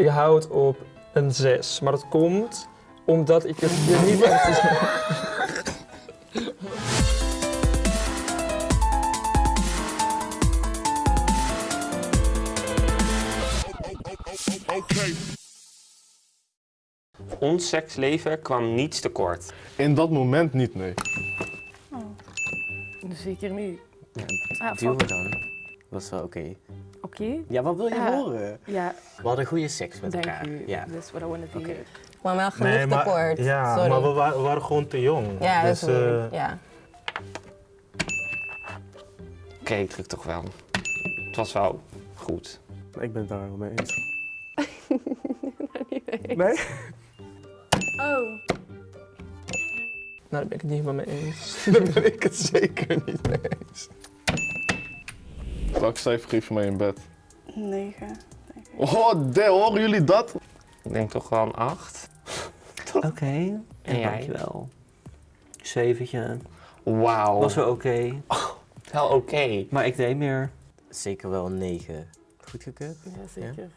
Ik hou het op een 6. Maar dat komt omdat ik het hier niet echt... Ons seksleven kwam niets tekort. In dat moment niet, nee. Zeker niet. Ja, Ah, duwen dan. Dat is wel oké. Oké. Ja, wat wil je Ja. horen? Ja, We hadden goede seks met dank elkaar. u. Ja. That's what I wanted to Oké. hear. Maar wel genoeg Nee, maar, tekort. ja, Sorry. maar we, wa- we waren gewoon te jong. ja, dat dus, is eh, ja. Oké, ik druk toch wel. Het was wel goed. Ik ben het daar wel mee eens. nee. Nee? Oh. Nou, daar ben ik het niet helemaal mee eens. Daar ben ik het zeker niet mee eens. Welke cijfer geef je mij in bed? 9. Oh, de, horen jullie dat? Ik denk toch wel een 8. Oké. En jij? dankjewel. Zeventje. Wauw. Was wel oké. wel oké. Maar ik deed meer. Zeker wel een 9. Goedgekeurd? Ja, zeker.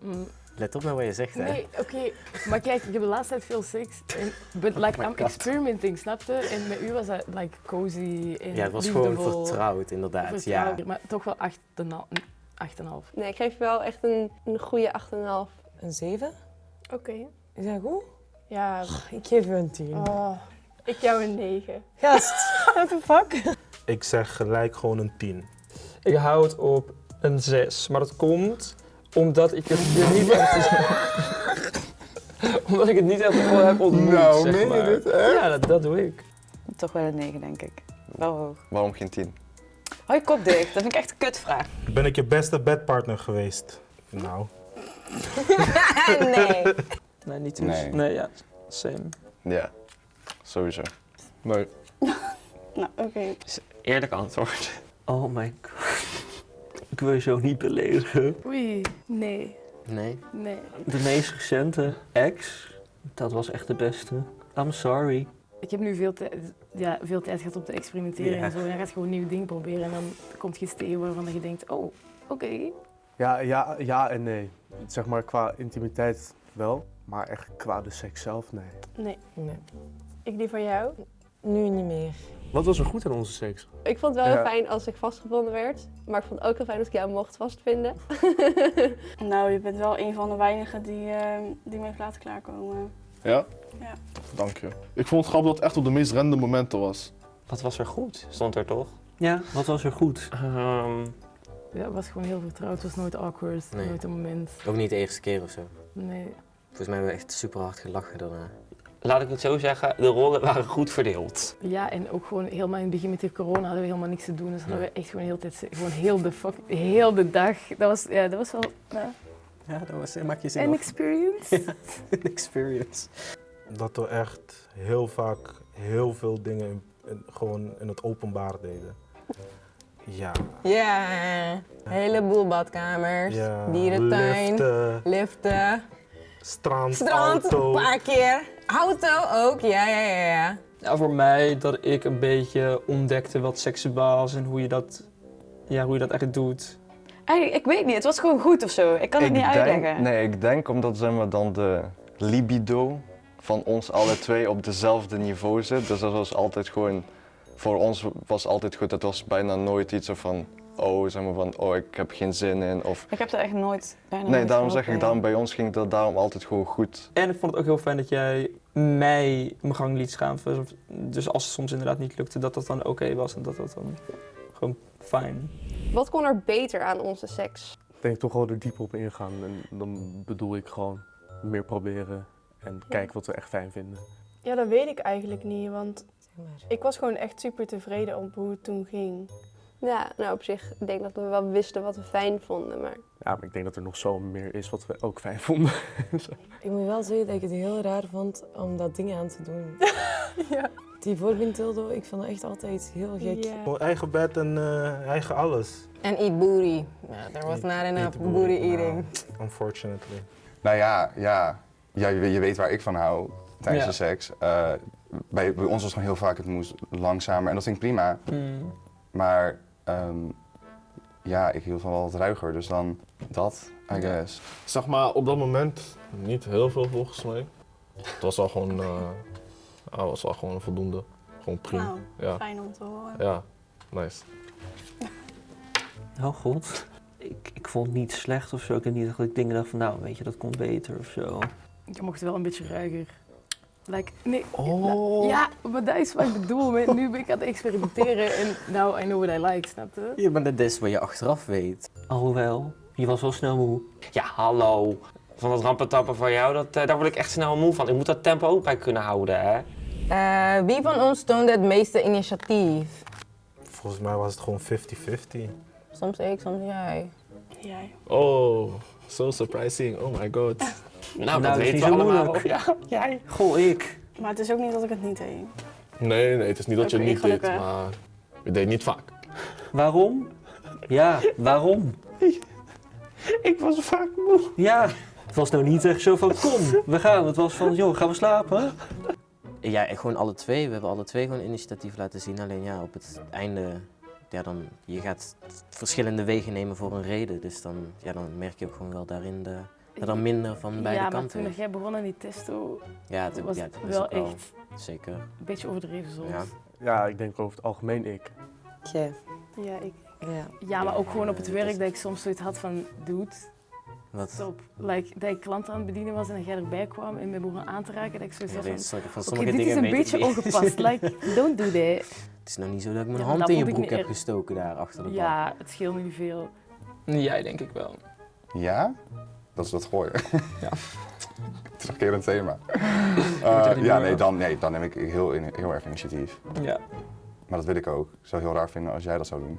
Mm, Let op naar wat je zegt, hè. Nee, oké. Maar kijk, ik heb de laatste tijd veel seks. En, but like, my I'm God. experimenting, snapte? En met u was dat like cozy en Ja, het was gewoon vertrouwd, inderdaad. vertrouwd, Ja. Maar toch wel 8,5. Nee, ik geef je wel echt een, een goede 8,5. Een 7? Oké. Is dat goed? Ja. Ik geef u een 10. Oh, ik jou een 9. Gast, what the fuck? ik zeg gelijk gewoon een 10. Ik hou het op een 6. Maar dat komt omdat ik het hier niet echt... omdat ik het niet echt wel heb ontmoet, Nou, zeg meen je maar. dit, echt? Ja, dat, dat doe ik. Toch wel een 9, denk ik. Wel hoog. Waarom geen 10? Hou je kop dicht, dat vind ik echt een kutvraag. Ben ik je beste bedpartner geweest? Nou, nee. Nee, niet dus. Nee. Nee, ja. Same. Ja, sowieso. Nee. Nou, oké. Eerlijk antwoord. Oh my god. Ik wil je zo niet beledigen. Oei, nee, Nee. nee. De meest recente ex, dat was echt de beste. I'm sorry. Ik heb nu veel, tijd- ja, veel tijd gehad om te experimenteren Ja. en zo. En dan gaat je gewoon nieuwe dingen proberen en dan komt je steen waarvan je denkt, oh, oké. Ja, ja, ja en nee. Zeg maar qua intimiteit wel, maar echt qua de seks zelf, nee. Nee. Nee. Ik die van jou. Nu niet meer. Wat was er goed aan onze seks? Ik vond het wel Ja. heel fijn als ik vastgevonden werd. Maar ik vond het ook heel fijn als ik jou mocht vastvinden. Nou, je bent wel een van de weinigen die, eh, die me heeft laten klaarkomen. Ja? Ja. Dank je. Ik vond het grappig dat het echt op de meest random momenten was. Wat was er goed? Stond er toch? Ja, wat was er goed? Ehm, Ja, het was gewoon heel vertrouwd. Het was nooit awkward, Nee. nooit een moment. Ook niet de eerste keer of zo. Nee. Volgens mij hebben we echt super hard gelachen daarna. Laat ik het zo zeggen, de rollen waren goed verdeeld. Ja, en ook gewoon helemaal in het begin met die corona hadden we helemaal niks te doen. Dus hadden we echt gewoon heel, tijd, gewoon heel de fuck, heel de dag. Dat was, ja, dat was wel ja, Ja, dat was, maak je een experience. Een experience. dat we echt heel vaak heel veel dingen in- in- gewoon in het openbaar deden. Ja. Ja, een heleboel badkamers, ja dierentuin, liften, liften, strand, strand, auto. een paar keer. Auto ook, ja, ja, ja, ja. Ja, voor mij dat ik een beetje ontdekte wat seksuaal is en hoe je dat, ja, hoe je dat echt doet. Eigenlijk, ik weet niet, het was gewoon goed of zo. Ik kan het ik niet denk, uitleggen. Nee, ik denk omdat zeg maar, dan de libido van ons alle twee op dezelfde niveau zit. Dus dat was altijd gewoon, voor ons was altijd goed. Het was bijna nooit iets van, oh, zeg maar van, oh, ik heb geen zin in. Of, Ik heb er echt nooit bijna nee, nooit daarom zeg ik, daarom bij ons ging dat daarom altijd gewoon goed. En ik vond het ook heel fijn dat jij mij mijn gang liet gaan. Dus als het soms inderdaad niet lukte, dat dat dan oké was en dat dat dan gewoon fijn. Wat kon er beter aan onze seks? Ik denk toch wel er diep op ingaan. En dan bedoel ik gewoon meer proberen en kijken wat we echt fijn vinden. Ja, dat weet ik eigenlijk niet, want Zeg maar. ik was gewoon echt super tevreden op hoe het toen ging. Ja, nou op zich, ik denk dat we wel wisten wat we fijn vonden, maar... Ja, maar ik denk dat er nog zo meer is wat we ook fijn vonden. Ik moet wel zeggen dat ik het heel raar vond om dat ding aan te doen. Ja. Die voorwindtildo, ik vond het echt altijd heel gek. Ja. Gewoon eigen bed en eh, eigen alles. En eat booty. Ja, there was Eat- not enough booty, booty, eating. nou, unfortunately. Nou ja, ja. ja je, je weet waar ik van hou tijdens Ja. de seks. Eh, bij, bij ons was gewoon heel vaak het moest langzamer en dat ging prima. Hmm. Maar ehm, ja, ik hield van wel wat ruiger, dus dan dat, I guess. Zeg maar, op dat moment niet heel veel volgens mij. Het was al gewoon, eh het was al gewoon voldoende. Gewoon prima. Nou, ja. fijn om te horen. Ja, nice. Oh god. Ik, ik vond het niet slecht of zo. Ik heb niet dat ik dingen dacht van, nou, weet je, dat kon beter of zo. Je mocht wel een beetje ruiger. Like, nee, Oh. Ja, maar dat is wat ik bedoel. met- Nu ben ik aan het experimenteren en now I know what I like, snap je? Ja, maar dat is wat je achteraf weet. Alhoewel, je was wel snel moe. Ja, hallo. Van dat rampentappen van jou, dat, eh, daar word ik echt snel moe van. Ik moet dat tempo ook bij kunnen houden, hè. Eh, wie van ons toonde het meeste initiatief? Volgens mij was het gewoon 50-50. Soms ik, soms jij. Jij. Oh, so surprising. Oh my god. Nou, Nou, dat is weten niet we zo allemaal. moeilijk. Ja, jij. Goh, ik. Maar het is ook niet dat ik het niet deed. Nee, nee, het is niet dat je het niet deed, gelukkig. maar je deed niet vaak. Waarom? Ja, waarom? Ik was vaak moe. Ja, het was nou niet echt zo van, kom, we gaan. Het was van, joh, gaan we slapen? Ja, en gewoon alle twee. We hebben alle twee gewoon initiatief laten zien. Alleen ja, op het einde, ja, dan, je gaat verschillende wegen nemen voor een reden. Dus dan, ja, dan merk je ook gewoon wel daarin de, dat er minder van beide ja, maar kanten toen is. jij begon aan die testo, Ja, het, was ja, het wel echt Zeker. een beetje overdreven soms. Ja. Ja, ik denk over het algemeen ik. Tje. Ja, ik. Ja. Ja, maar ook gewoon op het Ja, werk dat ik soms zoiets had van, dude, Wat? stop. Like, dat ik klanten aan het bedienen was en dat jij erbij kwam en me begon aan te raken, dat ik zoiets Ja, had van, sorry, van dit is een beetje niet. ongepast. Like, don't do that. Het is nou niet zo dat ik mijn Ja, maar hand in je broek heb gestoken daar achter de bank. Ja, het scheelt niet veel. Jij denk ik wel. Ja? Dat is dat gooien. Ja. het is een keer een thema. Eh, ja, nee dan, nee, dan neem ik heel, heel erg initiatief. Ja. Maar dat wil ik ook. Ik zou het heel raar vinden als jij dat zou doen.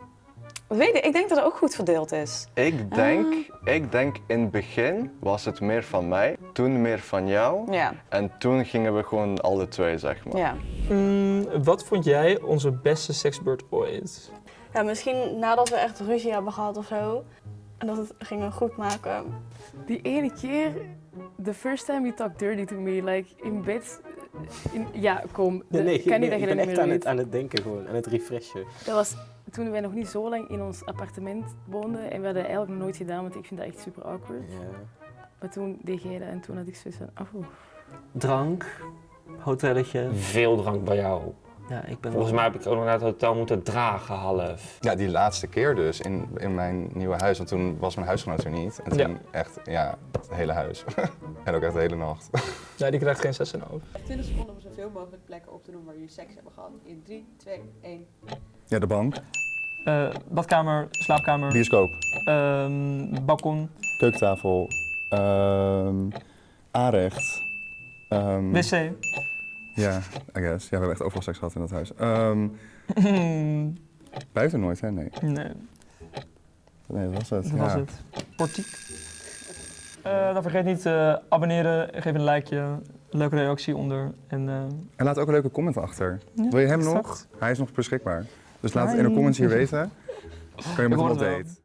Weet ik, ik denk dat het ook goed verdeeld is. Ik denk, ik denk in het begin was het meer van mij, toen meer van jou. Ja. En toen gingen we gewoon alle twee, zeg maar. Ja. Mm, wat vond jij onze beste seksbeurt ooit? Ja, misschien nadat we echt ruzie hebben gehad of zo. En dat het gingen goed maken. Die ene keer, the first time you talked dirty to me, like in bed. In, ja, kom. Nee, nee, kan nee, niet dat je ik dat ben echt meer aan het, aan het denken gewoon, aan het refreshen. Dat was toen wij nog niet zo lang in ons appartement woonden en we hadden eigenlijk nog nooit gedaan, want ik vind dat echt super awkward. Ja. Maar toen deed jij dat en toen had ik zoiets van, oh. Drank, hotelletje. Veel drank bij jou. Ja, ik ben Volgens wel- mij heb ik ook nog naar het hotel moeten dragen half. Ja, die laatste keer dus in, in mijn nieuwe huis. Want toen was mijn huisgenoot er niet. En toen Ja. echt, ja, het hele huis. en ook echt de hele nacht. Ja, die krijgt geen 6,5. 20 seconden om zoveel mogelijk plekken op te noemen waar jullie seks hebben gehad. In 3, 2, 1. Ja, de bank. Eh, badkamer, slaapkamer, Bioscoop. ehm, balkon, Keukentafel. ehm aanrecht. ehm, wc. Ja, I guess. Ja, we hebben echt overal seks gehad in dat huis. Ehm, buiten nooit, hè? Nee. nee, Nee, dat was het. dat ja. was het. Portiek. Eh, dan vergeet niet te abonneren, geef een likeje, leuke reactie onder. En, eh, En laat ook een leuke comment achter. Ja, Wil je hem exact. nog? Hij is nog beschikbaar. Dus laat het in de comments hier weten. Kan je met hem op date.